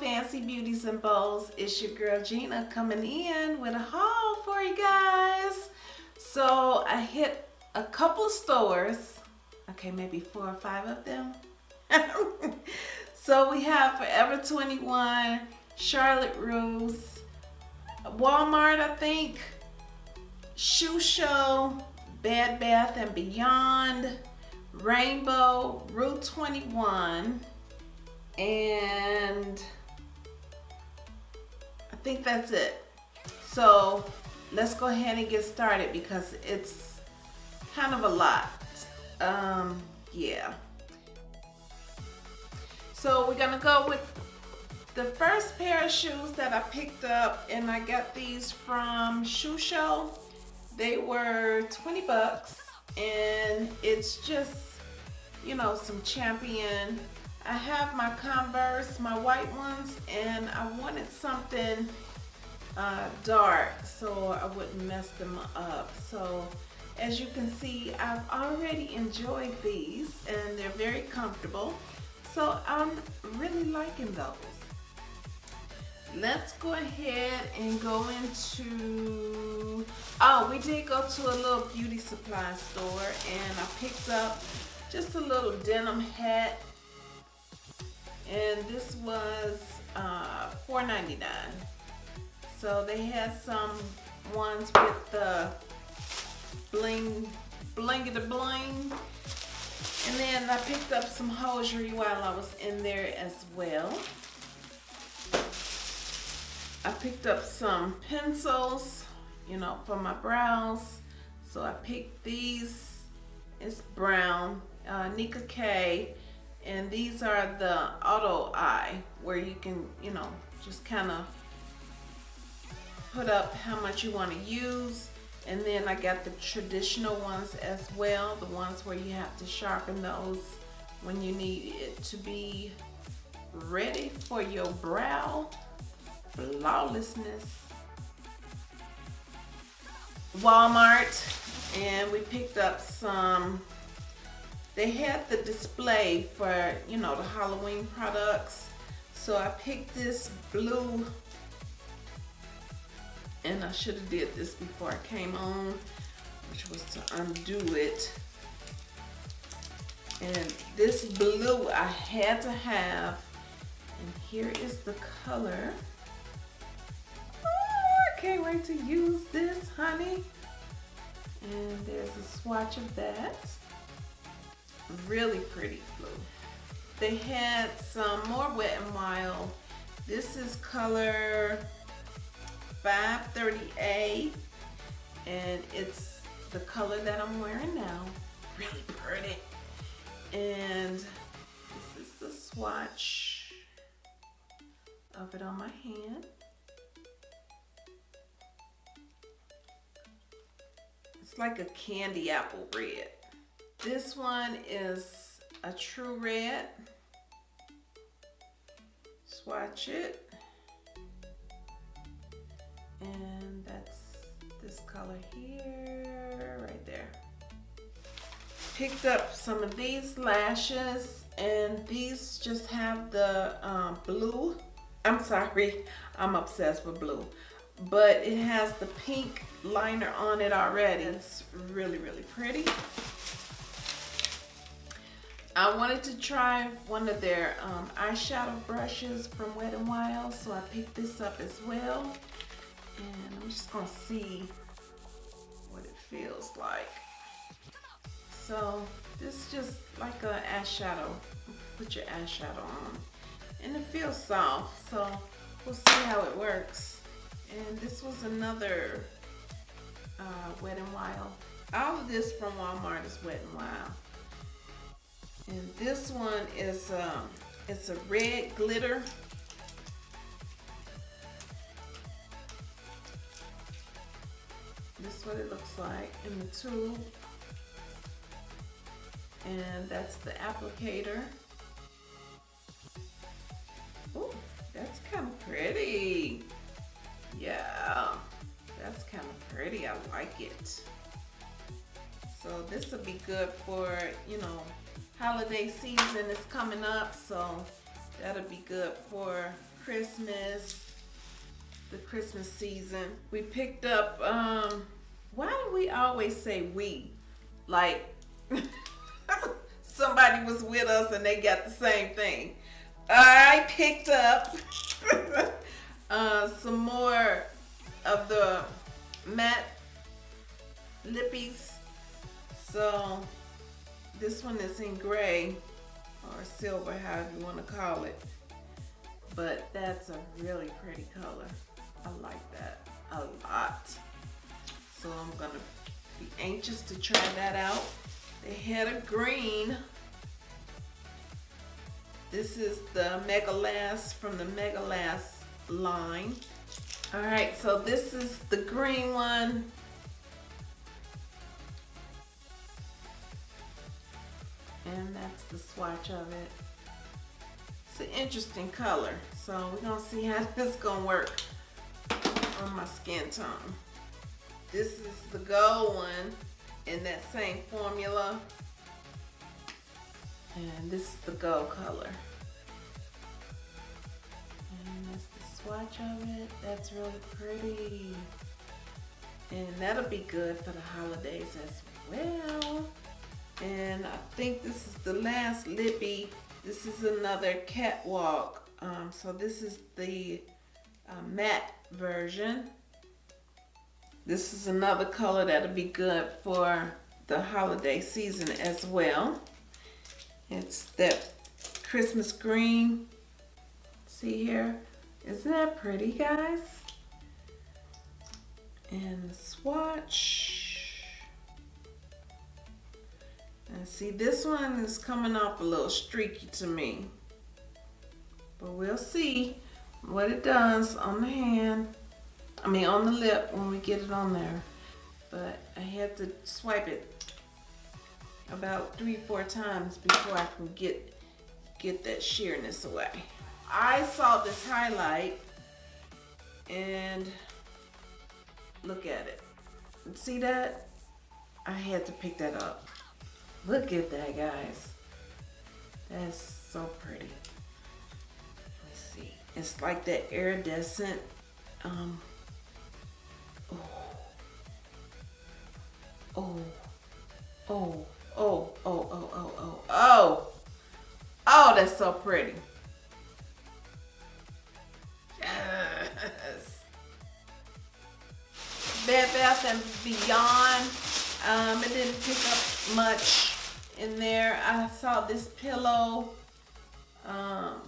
Fancy Beauties and Bows. It's your girl Gina coming in with a haul for you guys. So I hit a couple stores. Okay, maybe four or five of them. so we have Forever 21, Charlotte Russe, Walmart I think, Shoe Show, Bed Bath and Beyond, Rainbow, Rue 21, and think that's it. So let's go ahead and get started because it's kind of a lot. Um, yeah. So we're gonna go with the first pair of shoes that I picked up and I got these from Shoe Show. They were 20 bucks and it's just, you know, some champion I have my Converse, my white ones, and I wanted something uh, dark so I wouldn't mess them up. So as you can see, I've already enjoyed these and they're very comfortable. So I'm really liking those. Let's go ahead and go into, oh, we did go to a little beauty supply store and I picked up just a little denim hat and this was uh, $4.99. So they had some ones with the bling, bling the bling. And then I picked up some hosiery while I was in there as well. I picked up some pencils, you know, for my brows. So I picked these, it's brown, uh, Nicka K and these are the auto eye where you can you know just kind of put up how much you want to use. And then I got the traditional ones as well the ones where you have to sharpen those when you need it to be ready for your brow. Flawlessness. Walmart and we picked up some they had the display for, you know, the Halloween products. So I picked this blue, and I should have did this before I came on, which was to undo it. And this blue I had to have, and here is the color. Oh, I can't wait to use this, honey. And there's a swatch of that really pretty blue. They had some more Wet n Wild. This is color 530A and it's the color that I'm wearing now. Really pretty. And this is the swatch of it on my hand. It's like a candy apple red. This one is a true red. Swatch it. And that's this color here, right there. Picked up some of these lashes and these just have the um, blue. I'm sorry, I'm obsessed with blue. But it has the pink liner on it already. It's really, really pretty. I wanted to try one of their um, eyeshadow brushes from Wet n Wild, so I picked this up as well. And I'm just gonna see what it feels like. So this is just like a eyeshadow. Put your eyeshadow on. And it feels soft, so we'll see how it works. And this was another uh, Wet n Wild. All of this from Walmart is Wet n Wild. And this one is um, it's a red glitter. This is what it looks like in the tube. And that's the applicator. Oh, that's kind of pretty. Yeah, that's kind of pretty. I like it. So this will be good for, you know, holiday season is coming up, so That'll be good for Christmas, the Christmas season. We picked up, um, why do we always say we? Like, somebody was with us and they got the same thing. I picked up uh, some more of the matte lippies. So this one is in gray or silver, however you want to call it. But that's a really pretty color. I like that a lot. So I'm gonna be anxious to try that out. The head of green. This is the Mega Last from the Mega Last line. All right, so this is the green one. And that's the swatch of it. It's an interesting color. So we're gonna see how this gonna work on my skin tone. This is the gold one in that same formula. And this is the gold color. And that's the swatch of it. That's really pretty. And that'll be good for the holidays as well. And I think this is the last lippy. This is another catwalk. Um, so this is the uh, matte version. This is another color that'll be good for the holiday season as well. It's that Christmas green. See here? Isn't that pretty, guys? And the swatch. See, this one is coming off a little streaky to me. But we'll see what it does on the hand. I mean on the lip when we get it on there. But I had to swipe it about three, four times before I can get get that sheerness away. I saw this highlight and look at it. See that? I had to pick that up. Look at that, guys. That's so pretty. Let's see. It's like that iridescent um, Oh, oh, oh, oh, oh, oh, oh, oh. Oh, that's so pretty. Yes. Bed Bath and Beyond. Um, it didn't pick up much in there. I saw this pillow. Um,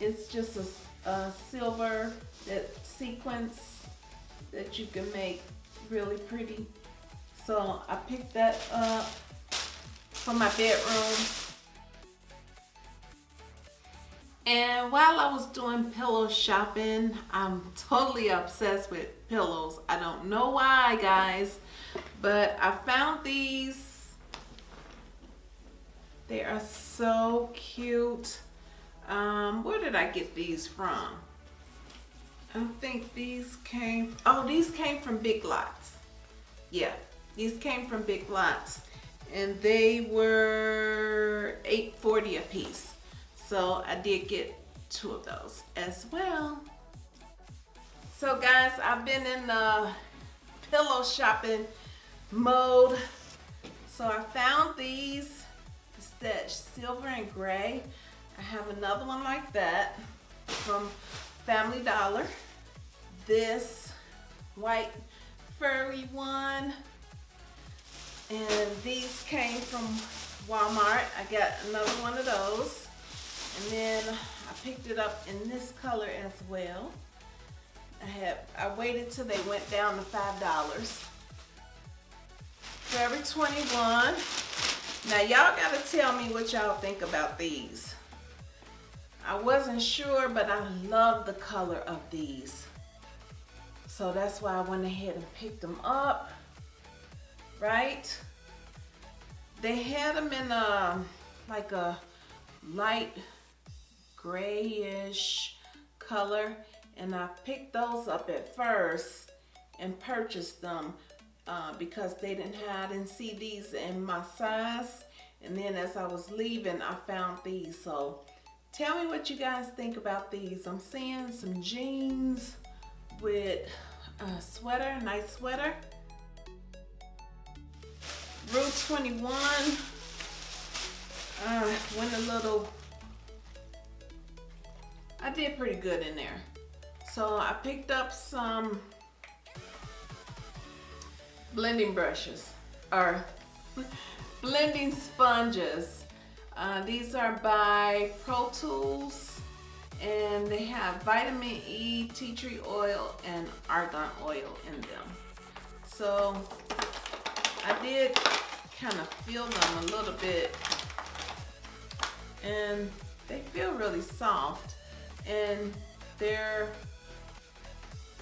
it's just a, a silver that sequence that you can make really pretty. So I picked that up for my bedroom. And while I was doing pillow shopping, I'm totally obsessed with pillows. I don't know why, guys, but I found these. They are so cute. Um, where did I get these from? I think these came, oh, these came from Big Lots. Yeah, these came from Big Lots and they were 8.40 a piece. So I did get two of those as well. So guys, I've been in the pillow shopping mode. So I found these, that silver and gray. I have another one like that from Family Dollar. This white furry one and these came from Walmart. I got another one of those. And then I picked it up in this color as well. I have I waited till they went down to five dollars. Forever 21. Now y'all gotta tell me what y'all think about these. I wasn't sure, but I love the color of these. So that's why I went ahead and picked them up right? They had them in a, like a light grayish color and I picked those up at first and purchased them uh, because they didn't have, I didn't see these in my size and then as I was leaving I found these so tell me what you guys think about these. I'm seeing some jeans with a sweater, nice sweater. Rue 21 uh, went a little, I did pretty good in there. So I picked up some blending brushes or blending sponges. Uh, these are by Pro Tools and they have vitamin E, tea tree oil, and argan oil in them. So I did kind of feel them a little bit and they feel really soft and they're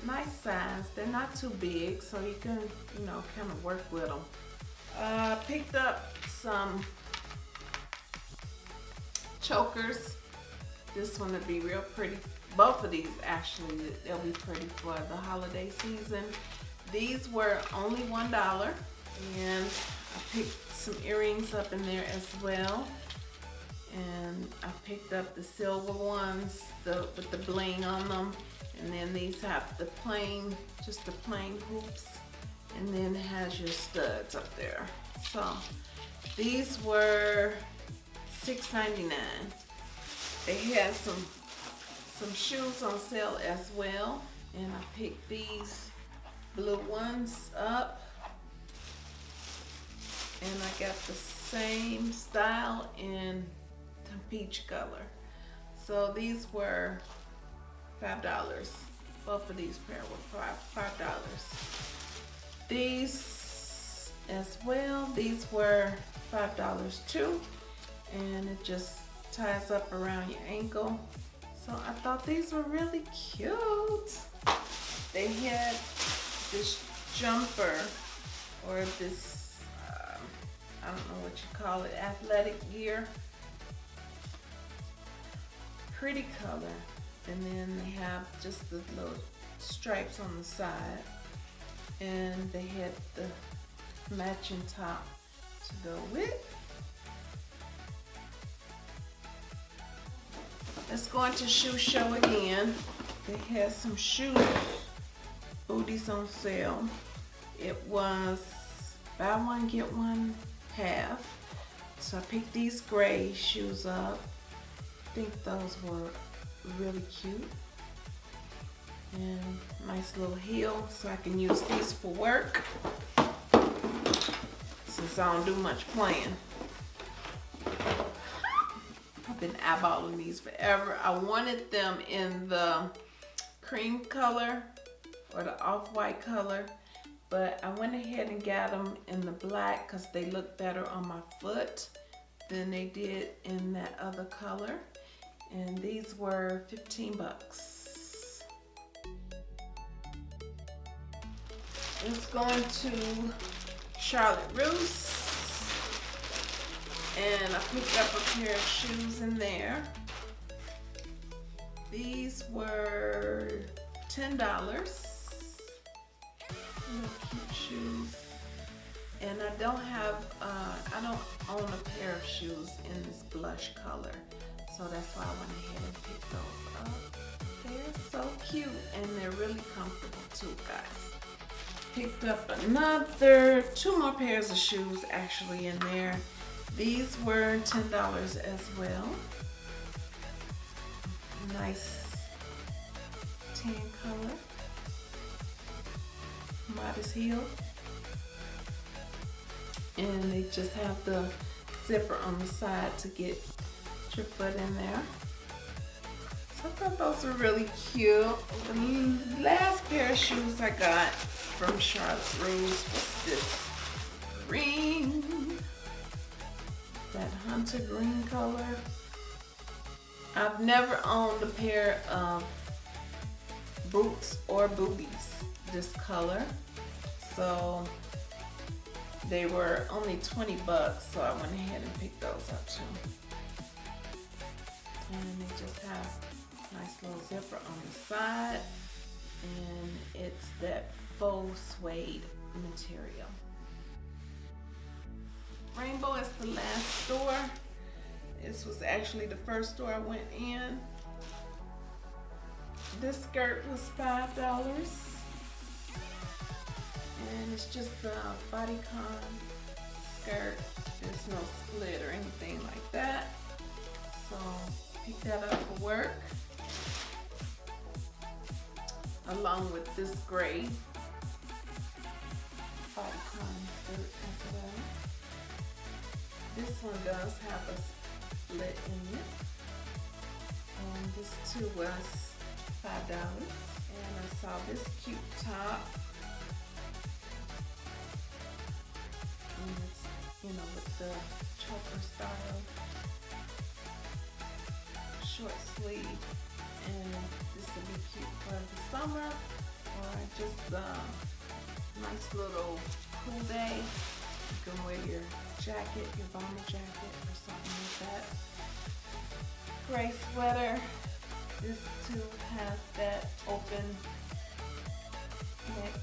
nice size. They're not too big, so you can, you know, kind of work with them. Uh, picked up some chokers. This one would be real pretty. Both of these actually, they'll be pretty for the holiday season. These were only $1 and I picked some earrings up in there as well. And I picked up the silver ones the, with the bling on them. And then these have the plain, just the plain hoops. And then has your studs up there. So these were $6.99. They had some some shoes on sale as well. And I picked these blue ones up. And I got the same style in peach color. So these were five dollars. Both of these pair were five five dollars. These as well. These were five dollars too, and it just ties up around your ankle. So I thought these were really cute. They had this jumper or this um, I don't know what you call it, athletic gear. Pretty color. And then they have just the little stripes on the side. And they had the matching top to go with. Let's go into shoe show again. They had some shoes, booties on sale. It was buy one, get one half. So I picked these gray shoes up. Think those were really cute. And nice little heel, so I can use these for work. Since I don't do much playing. I've been eyeballing these forever. I wanted them in the cream color or the off-white color. But I went ahead and got them in the black because they look better on my foot than they did in that other color and these were 15 bucks. It's going to Charlotte Russe and I picked up a pair of shoes in there. These were $10. cute shoes. And I don't have, uh, I don't own a pair of shoes in this blush color. So that's why I went ahead and picked those up. They're so cute and they're really comfortable too, guys. Picked up another, two more pairs of shoes actually in there. These were $10 as well. Nice tan color. Modest heel. And they just have the zipper on the side to get your foot in there. So I thought those were really cute. The last pair of shoes I got from Charlotte Russe was this green, that hunter green color. I've never owned a pair of boots or booties this color. So they were only 20 bucks, so I went ahead and picked those up too and they just have nice little zipper on the side and it's that faux suede material. Rainbow is the last store This was actually the first store I went in. This skirt was five dollars. And it's just a bodycon skirt. There's no split or anything like that. So that up for work. Along with this gray. This one does have a split in it. Um, this too was five dollars. And I saw this cute top. And it's, you know, with the choker style short sleeve. And this will be cute for the summer or just a nice little cool day. You can wear your jacket, your bomber jacket or something like that. Gray sweater. This too has that open neck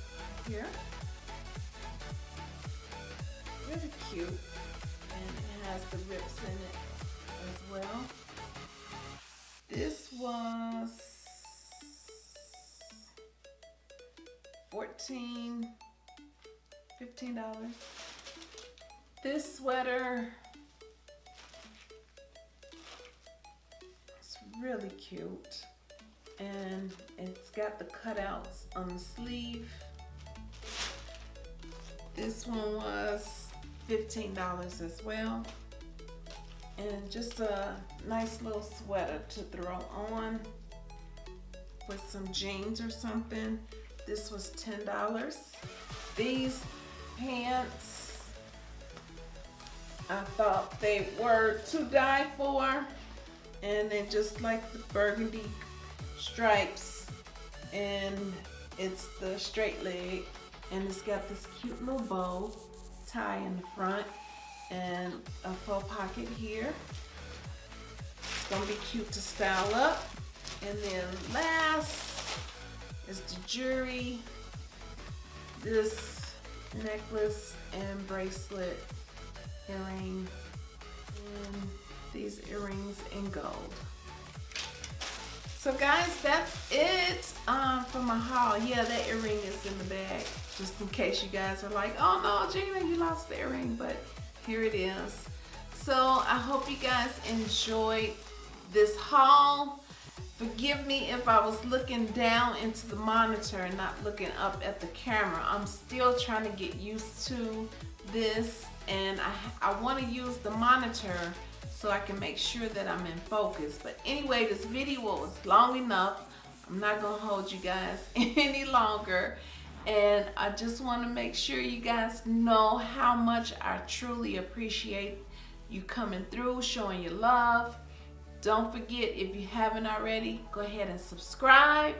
here. Really cute. And it has the rips in it as well. Was 14 $15. This sweater it's really cute and it's got the cutouts on the sleeve. This one was $15 as well. And just a nice little sweater to throw on with some jeans or something. This was $10. These pants, I thought they were to die for. And then just like the burgundy stripes and it's the straight leg and it's got this cute little bow tie in the front and a faux pocket here. It's gonna be cute to style up. And then last is the jewelry. This necklace and bracelet earring and these earrings in gold. So guys, that's it um, for my haul. Yeah, that earring is in the bag, just in case you guys are like, oh no, Gina, you lost the earring, but here it is. So I hope you guys enjoyed this haul. Forgive me if I was looking down into the monitor and not looking up at the camera. I'm still trying to get used to this and I, I want to use the monitor so I can make sure that I'm in focus. But anyway, this video was long enough. I'm not to hold you guys any longer. And I just want to make sure you guys know how much I truly appreciate you coming through, showing your love. Don't forget, if you haven't already, go ahead and subscribe.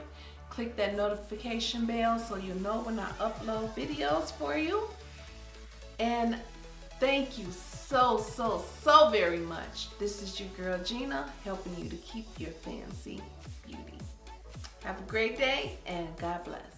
Click that notification bell so you'll know when I upload videos for you. And thank you so, so, so very much. This is your girl Gina, helping you to keep your fancy beauty. Have a great day and God bless.